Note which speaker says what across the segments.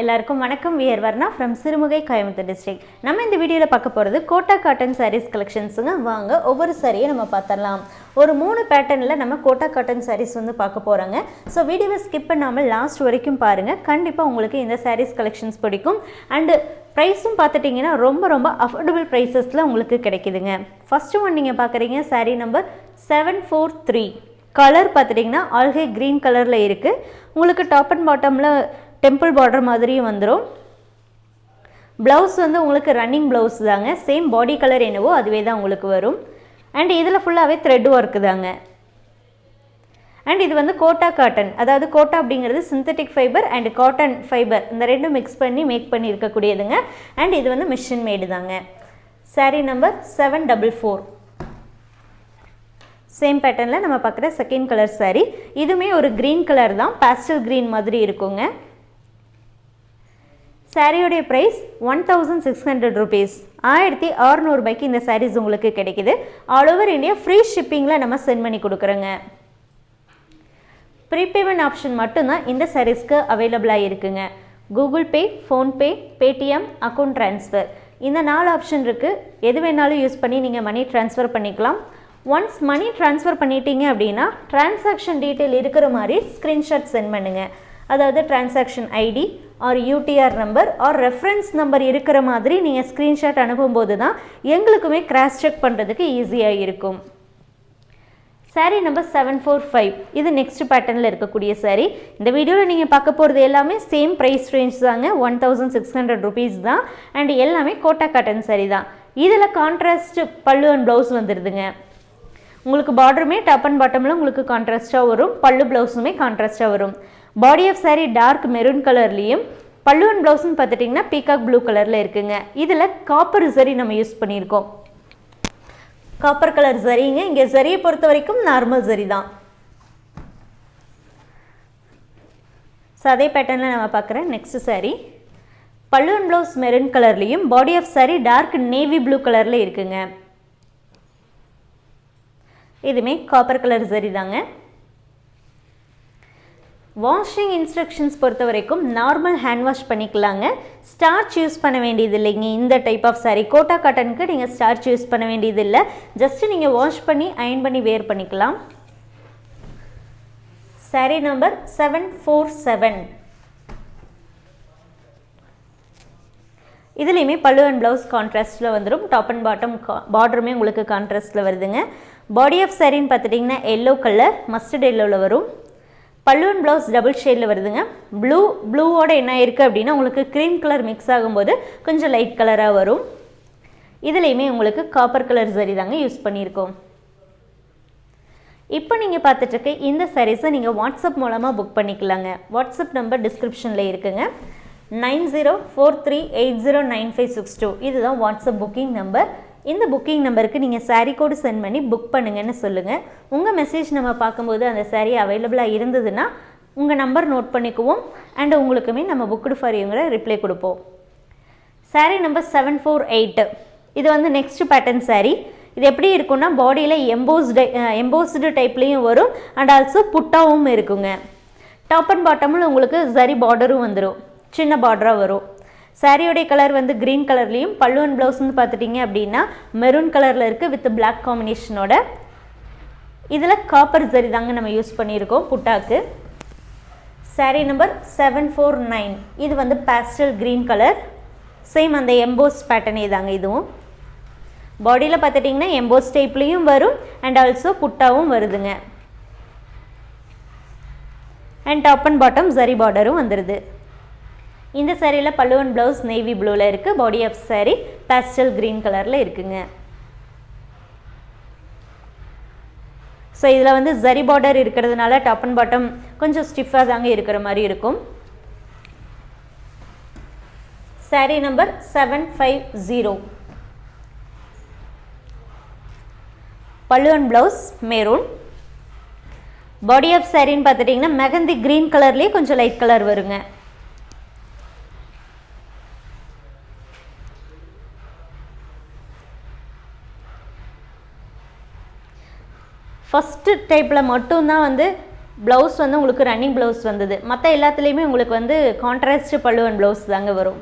Speaker 1: எல்லாருக்கும் வணக்கம். We are Varna from Sirumugai Coimbatore district நம்ம இந்த வீடியோவில் பார்க்க போகிறது கோட்டா காட்டன் சாரீஸ் கலெக்ஷன்ஸுங்க வாங்க ஒவ்வொரு சாரியை நம்ம பார்த்துடலாம். ஒரு மூணு பேட்டர்னில் நம்ம கோட்டா காட்டன் சாரீஸ் வந்து பார்க்க போகிறோங்க ஸோ வீடியோவை ஸ்கிப் பண்ணாமல் லாஸ்ட் வரைக்கும் பாருங்கள் கண்டிப்பாக உங்களுக்கு இந்த சாரீஸ் கலெக்ஷன்ஸ் பிடிக்கும். அண்டு ப்ரைஸும் பார்த்துட்டிங்கன்னா ரொம்ப ரொம்ப அஃபோர்டபுள் ப்ரைஸஸில் உங்களுக்கு கிடைக்குதுங்க. ஃபஸ்ட்டு ஒன் நீங்கள் பார்க்குறீங்க sari number seven four three colour பார்த்துட்டிங்கன்னா ஆல்கே க்ரீன் கலரில் இருக்குது உங்களுக்கு டாப் அண்ட் பாட்டமில் டெம்பிள் பார்டர் மாதிரியும் வந்துடும் ப்ளவுஸ் வந்து உங்களுக்கு ரன்னிங் ப்ளவுஸ் தாங்க. சேம் பாடி கலர் என்னவோ அதுவே தான் உங்களுக்கு வரும். அண்ட் இதில் ஃபுல்லாகவே த்ரெட் ஒர்க்கு தாங்க. அண்ட் இது வந்து கோட்டா காட்டன் அதாவது கோட்டா அப்படிங்கிறது synthetic fibre and cotton fibre இந்த ரெண்டும் மிக்ஸ் பண்ணி மேக் பண்ணியிருக்கக்கூடியதுங்க. அண்ட் இது வந்து மிஷின் மேடு தாங்க. Saree number seven double four same பேட்டர்னில் நம்ம பார்க்குற செகண்ட் கலர் சாரீ இதுவுமே ஒரு க்ரீன் கலர் தான். பாஸ்டல் க்ரீன் மாதிரி இருக்குங்க. சாரியோடைய price one thousand six hundred rupees ஆயிரத்தி அறுநூறுபாய்க்கு இந்த சாரீஸ் உங்களுக்கு கிடைக்குது. ஆல் ஓவர் இந்தியா ஃப்ரீ ஷிப்பிங்கில் நம்ம சென்ட் பண்ணி கொடுக்குறோங்க. ப்ரீபேமெண்ட் ஆப்ஷன் மட்டும்தான் இந்த சாரீஸ்க்கு அவைலபிளாக இருக்குங்க. Google Pay PhonePe Paytm account transfer இந்த நாலு ஆப்ஷன் இருக்குது எது வேணாலும் யூஸ் பண்ணி நீங்கள் மணி ட்ரான்ஸ்ஃபர் பண்ணிக்கலாம். ஒன்ஸ் மணி ட்ரான்ஸ்ஃபர் பண்ணிட்டீங்க அப்படின்னா டிரான்சாக்ஷன் டீட்டெயில் இருக்கிற மாதிரி ஸ்க்ரீன்ஷாட் சென்ட் பண்ணுங்கள் அதாவது transaction ID or UTR number or reference number இருக்கிற மாதிரி நீங்கள் ஸ்க்ரீன்ஷாட் அனுப்பும்போது தான் எங்களுக்குமே கிராஸ் செக் பண்ணுறதுக்கு ஈஸியாக இருக்கும். Saree number seven four five இது நெக்ஸ்ட் பேட்டர்னில் இருக்கக்கூடிய சாரீ இந்த வீடியோவில் நீங்கள் பார்க்க போகிறது எல்லாமே சேம் ப்ரைஸ் ரேஞ்ச் தாங்க. One thousand six hundred rupees தான். அண்ட் எல்லாமே கோட்டா காட்டன் சாரீ தான். இதில் கான்ட்ராஸ்ட் பல்லு அண்ட் ப்ளவுஸ் வந்துடுதுங்க உங்களுக்கு பார்டருமே டாப் அண்ட் பாட்டமில் உங்களுக்கு கான்ட்ராஸ்ட்டாக வரும். பல்லு ப்ளவுஸுமே கான்ட்ராஸ்ட்டாக வரும். Body of sari dark maroon கலர்லேயும் பல்லு அண்ட் ப்ளவுஸ்னு பார்த்துட்டிங்கன்னா பீகாக் ப்ளூ கலரில் இருக்குங்க. இதில் காப்பர் சரி நம்ம யூஸ் பண்ணியிருக்கோம். காப்பர் கலர் சரிங்க இங்கே சரியை பொறுத்த வரைக்கும் நார்மல் சரி தான். ஸோ அதே பேட்டர்னில் நம்ம பார்க்குறேன். நெக்ஸ்ட் சாரீ பல்லு அண்ட் ப்ளவுஸ் மெரூன் கலர்லேயும் body of sari dark navy blue கலரில் இருக்குங்க. இதுவுமே காப்பர் கலர் சரி தாங்க. வாஷிங் இன்ஸ்ட்ரக்ஷன்ஸ் பொறுத்த வரைக்கும் நார்மல் ஹேண்ட் வாஷ் பண்ணிக்கலாங்க. ஸ்டார்ச் யூஸ் பண்ண வேண்டியது இல்லைங்க இந்த டைப் ஆஃப் சாரீ கோட்டா காட்டனுக்கு நீங்கள் ஸ்டார்ச் யூஸ் பண்ண வேண்டியது இல்லை ஜஸ்ட்டு நீங்கள் வாஷ் பண்ணி அயன் பண்ணி வேர் பண்ணிக்கலாம். Sari number seven four seven இதுலேயுமே பல்லு அண்ட் ப்ளவுஸ் கான்ட்ராஸ்ட்டில் வந்துடும் டாப் அண்ட் பாட்டம் பார்டருமே உங்களுக்கு கான்ட்ராஸ்ட்டில் வருதுங்க. பாடி ஆஃப் சாரின்னு பார்த்துட்டிங்கன்னா எல்லோ கலர் மஸ்டர்ட் எல்லோவில் வரும். பல்லுவன் ப்ளவுஸ் டபுள் ஷேடில் வருதுங்க. ப்ளூ ப்ளூவோட என்ன இருக்குது அப்படின்னா உங்களுக்கு க்ரீம் கலர் மிக்ஸ் ஆகும்போது கொஞ்சம் லைட் கலராக வரும். இதுலேயுமே உங்களுக்கு காப்பர் கலர் சரி தாங்க யூஸ் பண்ணியிருக்கோம். இப்போ நீங்கள் பார்த்துட்ருக்க இந்த சாரீஸை நீங்கள் வாட்ஸ்அப் மூலமாக புக் பண்ணிக்கலாங்க. வாட்ஸ்அப் நம்பர் டிஸ்கிரிப்ஷனில் இருக்குங்க. Nine zero four three eight zero nine five six two இதுதான் வாட்ஸ்அப் புக்கிங் நம்பர் இந்த புக்கிங் நம்பருக்கு நீங்கள் சாரீ கோடு சென்ட் பண்ணி புக் பண்ணுங்கன்னு சொல்லுங்கள் உங்கள் மெசேஜ் நம்ம பார்க்கும்போது அந்த சாரீ அவைலபிளாக இருந்ததுன்னா உங்கள் நம்பர் நோட் பண்ணிக்குவோம். அண்ட் உங்களுக்குமே நம்ம புக்குடு ஃபார் யூங்கிற ரிப்ளை கொடுப்போம். Sari number seven four eight இது வந்து நெக்ஸ்ட் பேட்டர்ன் சாரீ இது எப்படி இருக்குன்னா பாடியில் எம்போஸ்டு எம்போஸ்டு டைப்லேயும் வரும். அண்ட் ஆல்சோ புட்டாவும் இருக்குங்க. டாப் அண்ட் பாட்டமில் உங்களுக்கு சரி பார்டரும் வந்துடும் சின்ன பார்டராக வரும். சாரியோடைய கலர் வந்து க்ரீன் கலர்லேயும் பல்லுவன் அண்ட் வந்து பார்த்துட்டிங்க அப்படின்னா மெரூன் கலரில் இருக்குது வித் பிளாக் காம்பினேஷனோட இதில் காப்பர் ஜரி தாங்க நம்ம யூஸ் பண்ணியிருக்கோம் புட்டாக்கு. Sari number seven four nine இது வந்து பேஸ்டல் க்ரீன் கலர் சேம் அந்த எம்போஸ் பேட்டர்னே தாங்க இதுவும். பாடியில் பார்த்துட்டிங்கன்னா எம்போஸ் டைப்லேயும் வரும் அண்ட் ஆல்சோ புட்டாவும் வருதுங்க. அண்ட் டாப் அண்ட் பாட்டம் சரி பார்டரும் வந்துடுது இந்த சேரீயில் பல்லு ப்ளவுஸ் நேவி ப்ளூவில் இருக்குது body of sari pastel green கலரில் இருக்குங்க. ஸோ இதில் வந்து ஜரி பார்டர் இருக்கிறதுனால டாப் அண்ட் பாட்டம் கொஞ்சம் ஸ்டிஃபாக தாங்க இருக்கிற மாதிரி இருக்கும். Sari number seven five zero pallu and blouse maroon body of சாரின்னு பார்த்துட்டிங்கன்னா மெகந்தி க்ரீன் கலர்லேயே கொஞ்சம் லைட் கலர் வருங்க. ஃபஸ்ட்டு டைப்பில் மட்டும்தான் வந்து ப்ளவுஸ் வந்து உங்களுக்கு ரன்னிங் ப்ளவுஸ் வந்தது. மற்ற எல்லாத்துலேயுமே உங்களுக்கு வந்து கான்ட்ராஸ்ட் பல்லுவன் ப்ளவுஸ் தாங்க வரும்.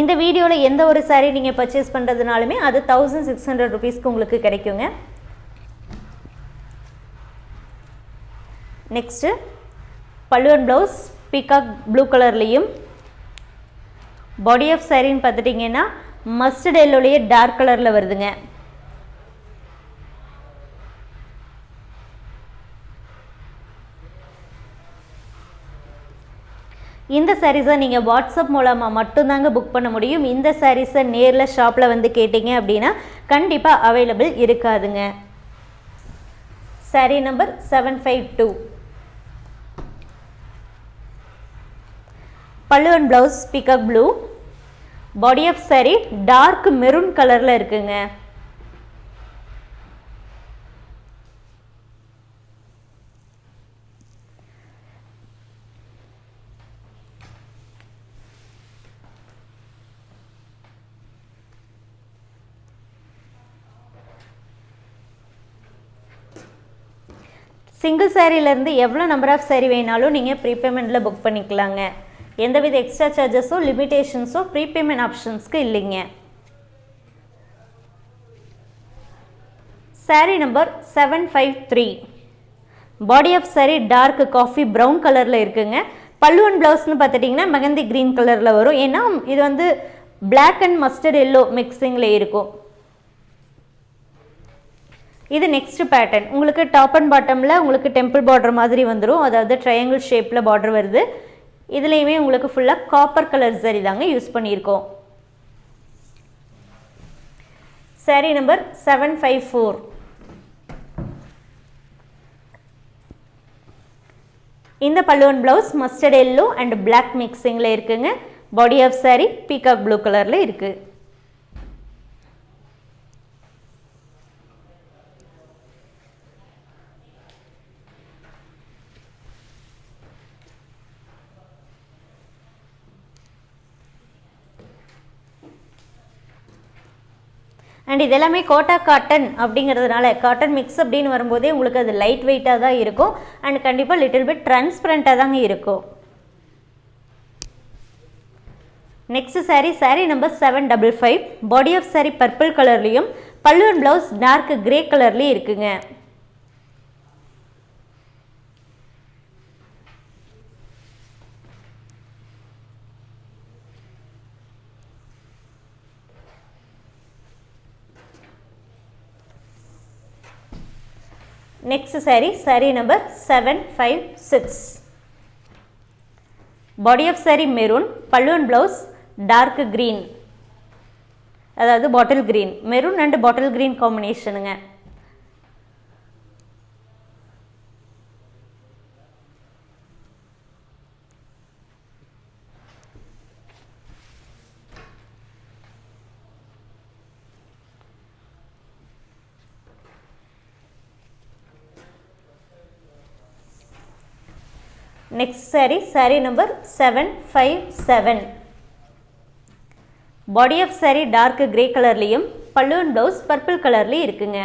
Speaker 1: இந்த வீடியோவில் எந்த ஒரு சாரீ நீங்கள் பர்ச்சேஸ் பண்ணுறதுனாலுமே அது தௌசண்ட் சிக்ஸ் ஹண்ட்ரட் ருபீஸ்க்கு உங்களுக்கு கிடைக்குங்க. நெக்ஸ்ட்டு பல்லுவன் ப்ளவுஸ் பீகாக் ப்ளூ கலர்லேயும் பாடி ஆஃப் சாரின்னு பார்த்துட்டிங்கன்னா மஸ்டர்ட் எல்லோலேயே டார்க் கலரில் வருதுங்க. இந்த சாரீஸை நீங்கள் வாட்ஸ்அப் மூலமாக மட்டும்தாங்க புக் பண்ண முடியும். இந்த சாரீஸை நேரில் ஷாப்பில் வந்து கேட்டிங்க அப்படின்னா கண்டிப்பாக அவைலபிள் இருக்காதுங்க. Sari number seven five two பல்லுவன் blouse peacock blue body of sari dark maroon கலரில் இருக்குங்க. சிங்கிள் சேரீலேருந்து எவ்வளோ நம்பர் ஆஃப் சேரீ வேணாலும் நீங்கள் ப்ரீபேமெண்ட்டில் புக் பண்ணிக்கலாங்க. எந்தவித எக்ஸ்ட்ரா சார்ஜஸோ லிமிடேஷன்ஸோ ப்ரீபேமெண்ட் ஆப்ஷன்ஸ்க்கு இல்லைங்க. Sari number seven five three body of sari dark coffee brown கலரில் இருக்குங்க. பல்லுவன் ப்ளவுஸ்னு பார்த்துட்டிங்கன்னா மெகந்தி க்ரீன் கலரில் வரும். ஏன்னா இது வந்து பிளாக் அண்ட் மஸ்டர்ட் எல்லோ மிக்சிங்கில் இருக்கும். இது நெக்ஸ்ட் பேட்டர்ன் உங்களுக்கு டாப் அண்ட் பாட்டமில் உங்களுக்கு டெம்பிள் பார்டர் மாதிரி வந்துடும் அதாவது ட்ரையாங்கிள் ஷேப்பில் பார்டர் வருது. இதுலேயுமே உங்களுக்கு ஃபுல்லாக காப்பர் கலர் சரி தாங்க யூஸ் பண்ணியிருக்கோம். Sari number seven five four இந்த பல்லுவன் blouse mustard yellow and black மிக்சிங்கில் இருக்குங்க. Body of sari peacock blue கலரில் இருக்குது அண்ட் இது எல்லாமே கோட்டா காட்டன் அப்படிங்கிறதுனால காட்டன் மிக்ஸ் அப்படின்னு வரும்போதே உங்களுக்கு அது லைட் வெயிட்டாக தான் இருக்கும். அண்ட் கண்டிப்பாக லிட்டில் பிட் ட்ரான்ஸ்பரண்ட்டாக தாங்க இருக்கும். Next sari sari number seven double five body of sari purple கலர்லேயும் பல்லுவன் ப்ளவுஸ் டார்க் கிரே கலர்லேயும் இருக்குங்க. Next sari sari number seven five six body of sari maroon பல்லுவன் ப்ளவுஸ் டார்க் க்ரீன் அதாவது bottle green maroon and bottle green காம்பினேஷனுங்க next sari sari number seven five seven body of sari dark grey கலர்லேயும் பல்லுவன் blouse purple கலர்லேயும் இருக்குங்க.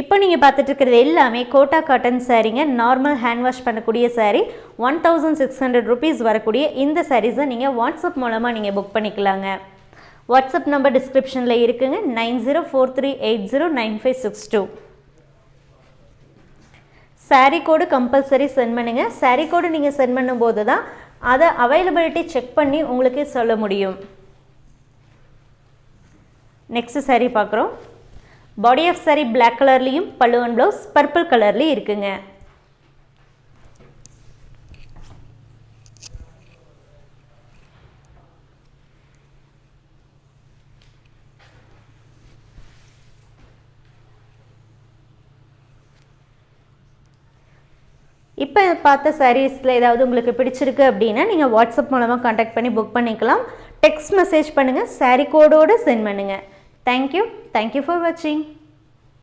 Speaker 1: இப்போ நீங்கள் பார்த்துட்டு இருக்கிறது எல்லாமே கோட்டா காட்டன் சாரீங்க நார்மல் ஹேண்ட் வாஷ் பண்ணக்கூடிய sari one thousand six hundred rupees வரக்கூடிய இந்த சாரீஸை நீங்கள் வாட்ஸ்அப் மூலமாக நீங்கள் புக் பண்ணிக்கலாங்க. வாட்ஸ்அப் நம்பர் டிஸ்கிரிப்ஷனில் இருக்குங்க. Nine zero four three eight zero nine five six two. Sari code compulsory send பண்ணுங்கள் சாரீ கோடு நீங்கள் சென்ட் பண்ணும்போது தான் அதை அவைலபிலிட்டி செக் பண்ணி உங்களுக்கு சொல்ல முடியும். நெக்ஸ்ட் சாரீ பார்க்குறோம். பாடி ஆஃப் சாரீ பிளாக் கலர்லேயும் பல்லுவன் ப்ளவுஸ் பர்பிள் கலர்லேயும் இருக்குங்க. இப்போ பார்த்த சாரீஸில் ஏதாவது உங்களுக்கு பிடிச்சிருக்கு அப்படின்னா நீங்கள் வாட்ஸ்அப் மூலமாக காண்டாக்ட் பண்ணி புக் பண்ணிக்கலாம். டெக்ஸ்ட் மெசேஜ் பண்ணுங்கள் சாரீ கோடோடு சென்ட் பண்ணுங்கள் thank you thank you for வாட்சிங்